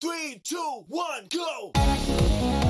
Three, two, one, go!